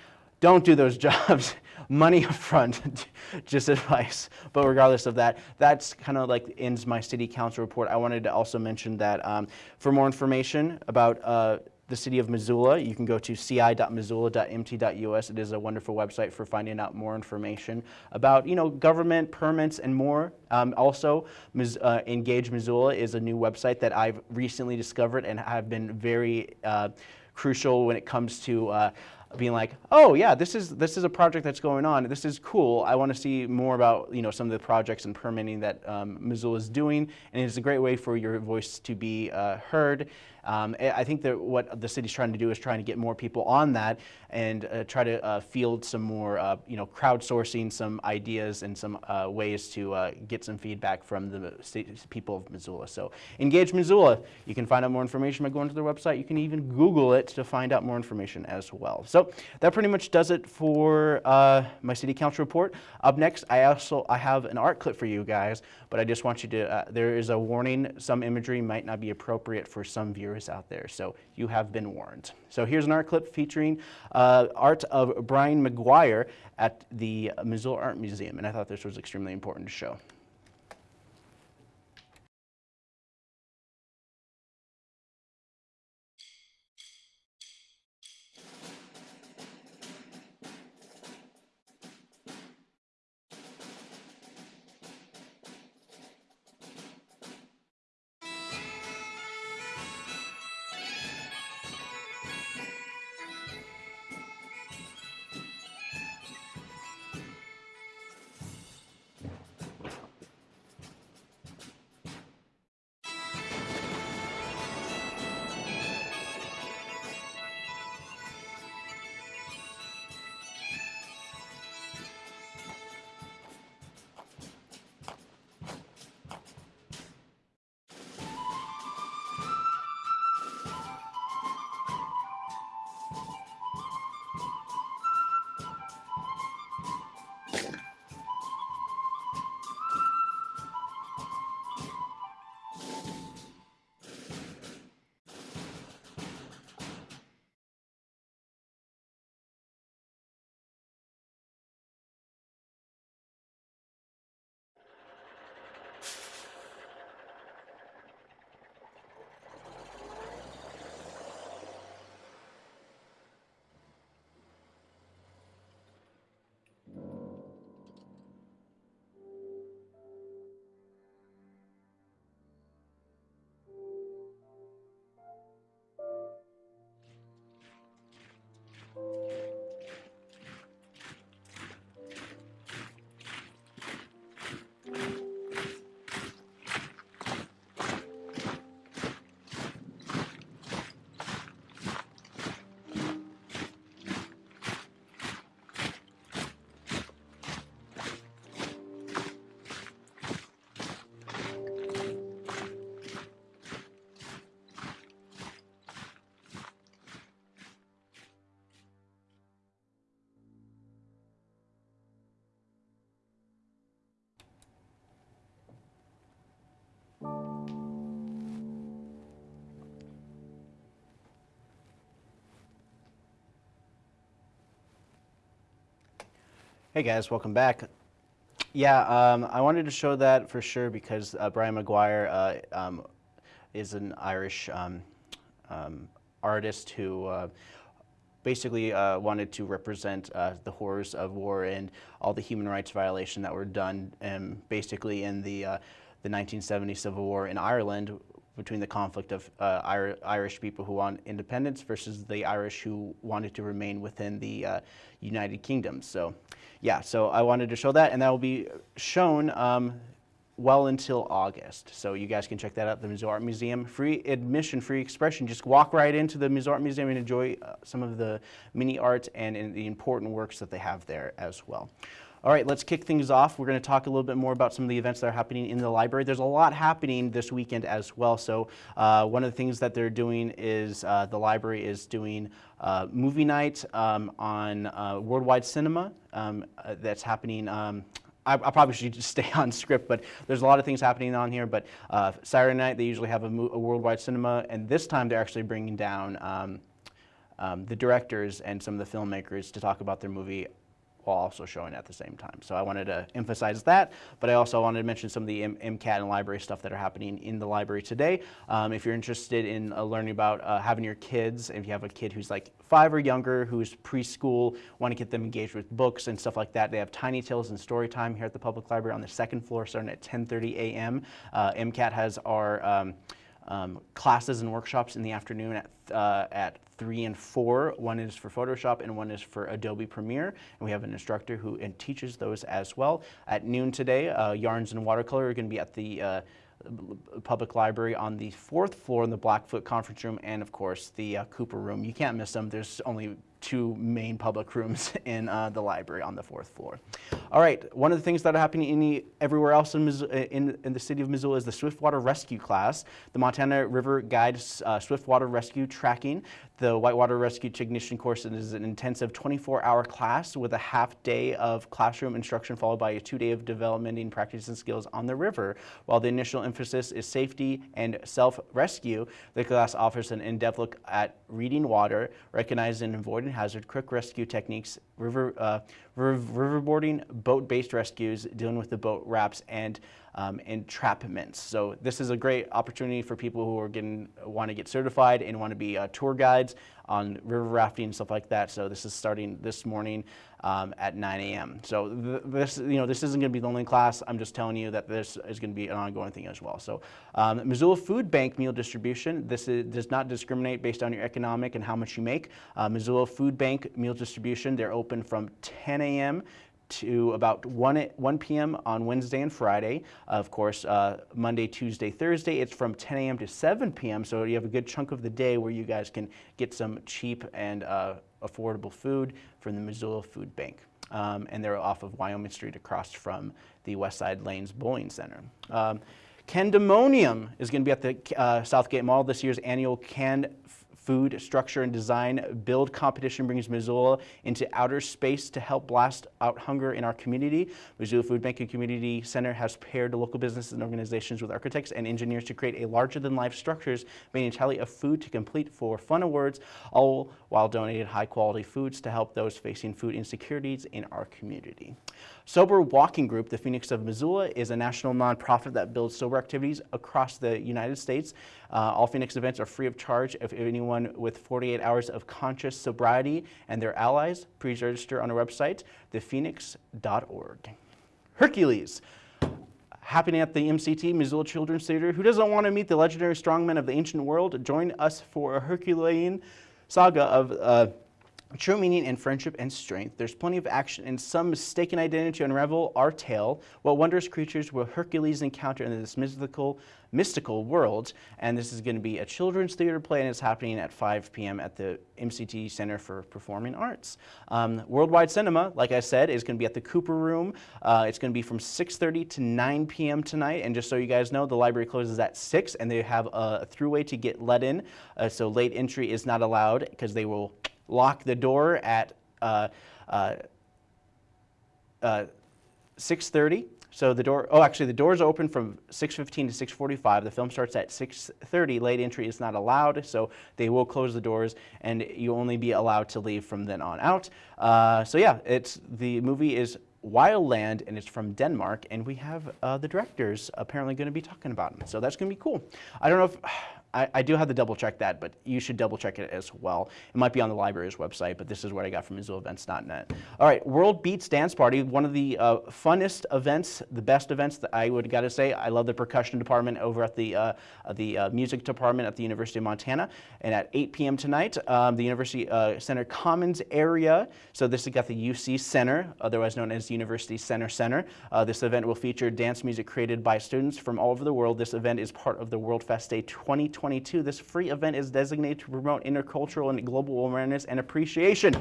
don't do those jobs. Money up front, just advice. But regardless of that, that's kind of like ends my city council report. I wanted to also mention that um, for more information about uh, the city of Missoula, you can go to ci.missoula.mt.us. It is a wonderful website for finding out more information about, you know, government permits and more. Um, also, uh, Engage Missoula is a new website that I've recently discovered and have been very uh, crucial when it comes to uh, being like, oh yeah, this is this is a project that's going on. This is cool. I want to see more about you know some of the projects and permitting that um, Missoula is doing, and it's a great way for your voice to be uh, heard um, I think that what the city's trying to do is trying to get more people on that and uh, try to uh, field some more, uh, you know, crowdsourcing some ideas and some uh, ways to uh, get some feedback from the people of Missoula. So engage Missoula. You can find out more information by going to their website. You can even Google it to find out more information as well. So that pretty much does it for uh, my city council report. Up next, I also I have an art clip for you guys, but I just want you to, there is a warning. Some imagery might not be appropriate for some viewers out there, so you have been warned. So here's an art clip featuring uh, art of Brian Maguire at the Missoula Art Museum, and I thought this was extremely important to show. Hey guys, welcome back. Yeah, um, I wanted to show that for sure because uh, Brian Maguire uh, um, is an Irish um, um, artist who uh, basically uh, wanted to represent uh, the horrors of war and all the human rights violation that were done um, basically in the, uh, the 1970 Civil War in Ireland between the conflict of uh, Ir Irish people who want independence versus the Irish who wanted to remain within the uh, United Kingdom. So yeah, so I wanted to show that and that will be shown um, well until August. So you guys can check that out, at the Missoula Art Museum. Free admission, free expression. Just walk right into the Missoula Art Museum and enjoy uh, some of the mini art and, and the important works that they have there as well. All right, let's kick things off. We're going to talk a little bit more about some of the events that are happening in the library. There's a lot happening this weekend as well. So uh, one of the things that they're doing is uh, the library is doing uh, movie night um, on uh, Worldwide Cinema um, uh, that's happening um, I, I, probably should just stay on script, but there's a lot of things happening on here. But uh, Saturday night, they usually have a, a, worldwide cinema, and this time they're actually bringing down um, um, the directors and some of the filmmakers to talk about their movie while also showing at the same time. So I wanted to emphasize that, but I also wanted to mention some of the M MCAT and library stuff that are happening in the library today. Um, if you're interested in uh, learning about uh, having your kids, if you have a kid who's like five or younger, who's preschool, want to get them engaged with books and stuff like that, they have Tiny Tales and Story Time here at the public library on the second floor starting at 10.30 a.m. Uh, MCAT has our um, um, classes and workshops in the afternoon at, uh, at 3 and 4. One is for Photoshop and one is for Adobe Premiere. And we have an instructor who teaches those as well. At noon today, uh, Yarns and Watercolor are going to be at the uh, public library on the fourth floor in the Blackfoot conference room and of course the uh, Cooper room. You can't miss them. There's only two main public rooms in uh, the library on the fourth floor. All right, one of the things that are happening in everywhere else in, in, in, the city of Missoula is the Swiftwater Rescue class, the Montana River Guide uh, Swiftwater Rescue Tracking. The Whitewater Rescue Technician course is an intensive 24-hour class with a half day of classroom instruction followed by a two-day of developing practice and skills on the river. While the initial emphasis is safety and self-rescue, the class offers an in-depth look at reading water, recognizing and avoiding hazard, quick rescue techniques, river, uh, river, riverboarding, boat-based rescues, dealing with the boat wraps, and um, entrapments. So this is a great opportunity for people who are getting want to get certified and want to be uh, tour guides on river rafting and stuff like that. So this is starting this morning um, at 9 a.m. So th this, you know, this isn't going to be the only class. I'm just telling you that this is going to be an ongoing thing as well. So um, Missoula Food Bank meal distribution. This is, does not discriminate based on your economic and how much you make. Uh, Missoula Food Bank meal distribution. They're open from 10 a.m to about 1, 1 p.m. on Wednesday and Friday. Of course, uh, Monday, Tuesday, Thursday, it's from 10 a.m. to 7 p.m. So you have a good chunk of the day where you guys can get some cheap and uh, affordable food from the Missoula Food Bank. Um, and they're off of Wyoming Street across from the Westside Lanes Bowling Center. Um, Candemonium is going to be at the uh, Southgate Mall this year's annual Canned food, structure, and design build competition brings Missoula into outer space to help blast out hunger in our community. Missoula Food Bank and Community Center has paired local businesses and organizations with architects and engineers to create a larger-than-life structures made entirely of food to complete for fun awards, all while donating high-quality foods to help those facing food insecurities in our community. Sober Walking Group, the Phoenix of Missoula, is a national nonprofit that builds sober activities across the United States. Uh, all Phoenix events are free of charge if anyone with 48 hours of conscious sobriety and their allies. Please register on our website, thephoenix.org. Hercules happening at the MCT, Missoula Children's Theater. Who doesn't want to meet the legendary strongmen of the ancient world? Join us for a Herculean saga of uh, True meaning in friendship and strength. There's plenty of action and some mistaken identity to unravel our tale. What wondrous creatures will Hercules encounter in this mystical, mystical world? And this is going to be a children's theater play, and it's happening at 5 p.m. at the MCT Center for Performing Arts. Um, Worldwide Cinema, like I said, is going to be at the Cooper Room. Uh, it's going to be from 6:30 to 9 p.m. tonight. And just so you guys know, the library closes at 6, and they have a throughway to get let in. Uh, so late entry is not allowed because they will lock the door at uh, uh, uh, 6.30. So the door, oh, actually the doors open from 6.15 to 6.45. The film starts at 6.30. Late entry is not allowed, so they will close the doors and you only be allowed to leave from then on out. Uh, so yeah, it's, the movie is Wildland, and it's from Denmark, and we have uh, the directors apparently going to be talking about it. So that's going to be cool. I don't know if I, I, do have to double check that, but you should double check it as well. It might be on the library's website, but this is what I got from MissoulaEvents.net. All right, World Beats Dance Party, one of the uh, funnest events, the best events that I would got to say. I love the percussion department over at the uh, the uh, music department at the University of Montana. And at 8 p.m. tonight, um, the University uh, Center Commons area. So this has got the UC Center, otherwise known as University Center Center. Uh, this event will feature dance music created by students from all over the world. This event is part of the World Fest Day 2020. 2022. This free event is designated to promote intercultural and global awareness and appreciation.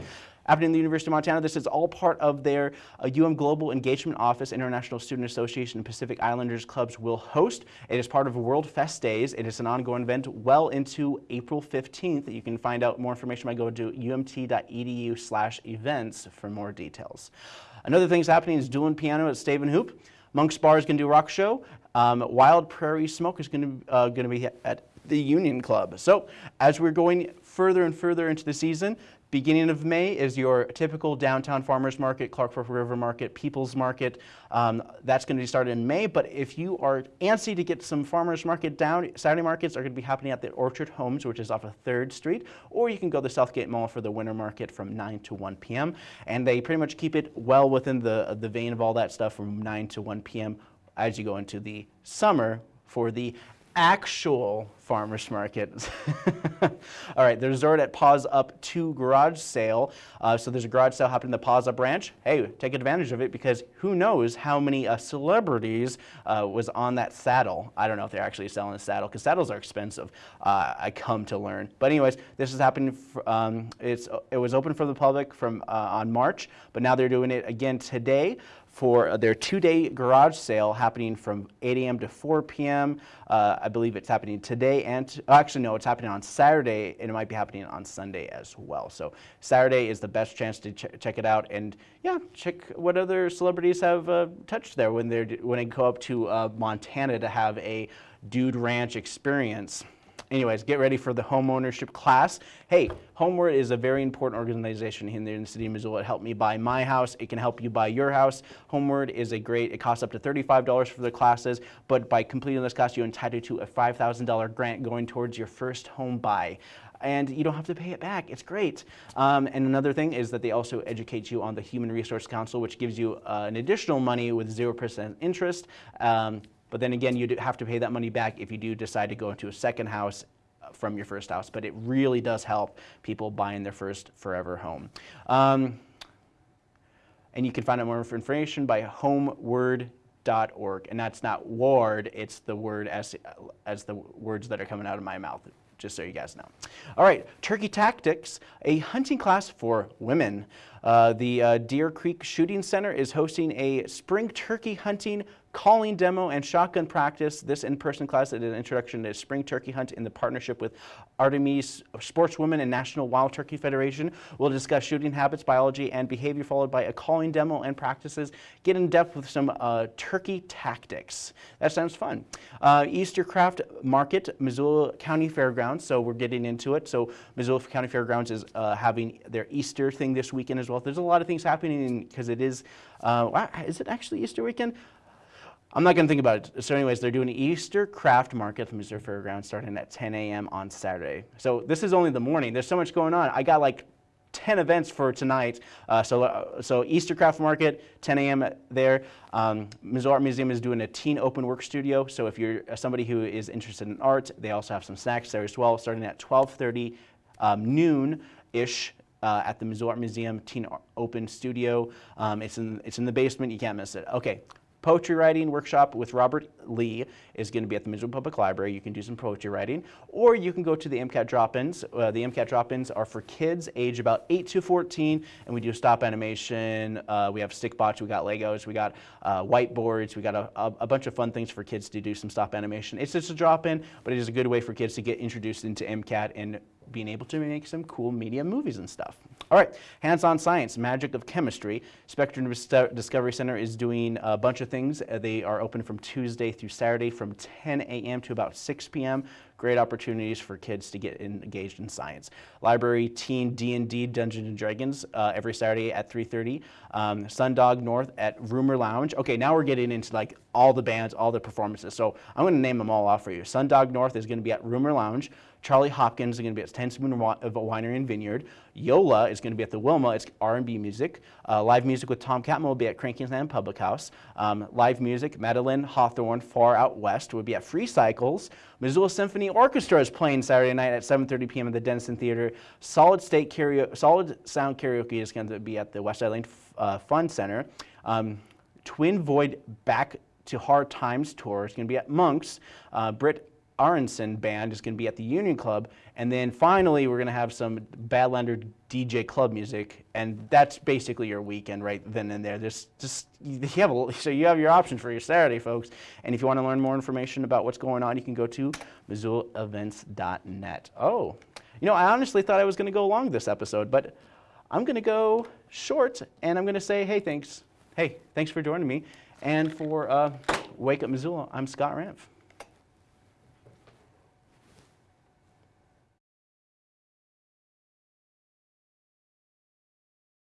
Happening in the University of Montana, this is all part of their uh, UM Global Engagement Office, International Student Association, and Pacific Islanders Clubs will host. It is part of World Fest Days. It is an ongoing event well into April 15th. You can find out more information by going to umt.edu slash events for more details. Another thing that's happening is dueling piano at Stave and Hoop. Monk's Bar is going to do a rock show. Um, Wild Prairie Smoke is going uh, going to be at the Union Club. So as we're going further and further into the season, beginning of May is your typical downtown farmers market, Clark Fork River Market, People's Market. Um, that's going to be started in May, but if you are antsy to get some farmers market down, Saturday markets are going to be happening at the Orchard Homes, which is off of 3rd Street, or you can go to Southgate Mall for the winter market from 9 to 1 p.m. And they pretty much keep it well within the, the vein of all that stuff from 9 to 1 p.m. as you go into the summer for the actual farmers market. All right, the resort at Paws Up 2 garage sale. Uh, so there's a garage sale happening in the Paws Up branch. Hey, take advantage of it because who knows how many uh, celebrities uh, was on that saddle. I don't know if they're actually selling a saddle because saddles are expensive, uh, I come to learn. But anyways, this is happening, um, it's, it was open for the public from uh, on March, but now they're doing it again today for their two-day garage sale happening from 8 a.m. to 4 p.m. Uh, I believe it's happening today and, oh, actually no, it's happening on Saturday and it might be happening on Sunday as well. So Saturday is the best chance to ch check it out and yeah, check what other celebrities have uh, touched there when, they're, when they go up to uh, Montana to have a Dude Ranch experience anyways, get ready for the home ownership class. Hey, Homeword is a very important organization here in the city of Missoula. It helped me buy my house. It can help you buy your house. Homeword is a great, it costs up to $35 for the classes, but by completing this class, you're entitled to a $5,000 grant going towards your first home buy and you don't have to pay it back. It's great. Um, and another thing is that they also educate you on the Human Resource Council, which gives you uh, an additional money with 0% interest. Um, but then again, you have to pay that money back if you do decide to go into a second house uh, from your first house. But it really does help people buying their first forever home. Um, and you can find out more information by homeword.org. And that's not ward, it's the word as, as the words that are coming out of my mouth just so you guys know. All right, Turkey Tactics, a hunting class for women. Uh, the uh, Deer Creek Shooting Center is hosting a spring turkey hunting calling demo and shotgun practice. This in-person class is an introduction to spring turkey hunt in the partnership with Artemis Sportswomen and National Wild Turkey Federation. We'll discuss shooting habits, biology, and behavior followed by a calling demo and practices. Get in depth with some uh, turkey tactics. That sounds fun. Uh, Easter Craft Market, Missoula County Fairgrounds. So we're getting into it. So Missoula County Fairgrounds is uh, having their Easter thing this weekend as well. There's a lot of things happening because it is, uh, is it actually Easter weekend? I'm not going to think about it. So anyways, they're doing Easter craft market from Missoula Fairgrounds starting at 10 a.m. on Saturday. So this is only the morning. There's so much going on. I got like 10 events for tonight. Uh, so, uh, so Easter Craft Market, 10 a.m. there. Um, Missoula Art Museum is doing a teen open work studio. So if you're somebody who is interested in art, they also have some snacks there as well, starting at 12:30 um, noon-ish uh, at the Missoula Art Museum Teen Open Studio. Um, it's in it's in the basement. You can't miss it. Okay. Poetry writing workshop with Robert Lee is going to be at the Missoula Public Library. You can do some poetry writing, or you can go to the MCAT drop-ins. Uh, the MCAT drop-ins are for kids age about 8 to 14, and we do stop animation. Uh, we have stick bots, we got Legos, we got uh, whiteboards, we got a, a, a, bunch of fun things for kids to do some stop animation. It's just a drop-in, but it is a good way for kids to get introduced into MCAT and being able to make some cool media movies and stuff. All right, hands-on science, magic of chemistry. Spectrum Discovery Center is doing a bunch of things. Uh, They are open from Tuesday through Saturday from 10 a.m. to about 6 p.m. Great opportunities for kids to get engaged in science. Library Teen D&D Dungeons and Dragons uh, every Saturday at 3:30. Um, Sundog North at Rumor Lounge. Okay, now we're getting into like all the bands, all the performances. So I'm going to name them all off for you. Sundog North is going to be at Rumor Lounge. Charlie Hopkins is going to be at Ten Spoon of a Winery and Vineyard. Yola is going to be at the Wilma. It's R&B music. Uh, live music with Tom Catmull will be at Cranky Sam Public House. Um, live music, Madeline Hawthorne, Far Out West, will be at Free Cycles. Missoula Symphony Orchestra is playing Saturday night at 7:30 p.m. at the Dennison Theater. Solid State Karaoke, Solid Sound Karaoke is going to be at the West Side Lane uh, Fun Center. Um, Twin Void Back to Hard Times tour is going to be at Monks. Uh, Britt Aronson band is going to be at the Union Club, and then finally we're going to have some Badlander DJ club music, and that's basically your weekend right then and there. There's just you have a, so you have your options for your Saturday, folks. And if you want to learn more information about what's going on, you can go to MissoulaEvents.net. Oh, you know, I honestly thought I was going to go long this episode, but I'm going to go short, and I'm going to say, hey, thanks. Hey, thanks for joining me. And for uh, Wake Up Missoula, I'm Scott Ramph.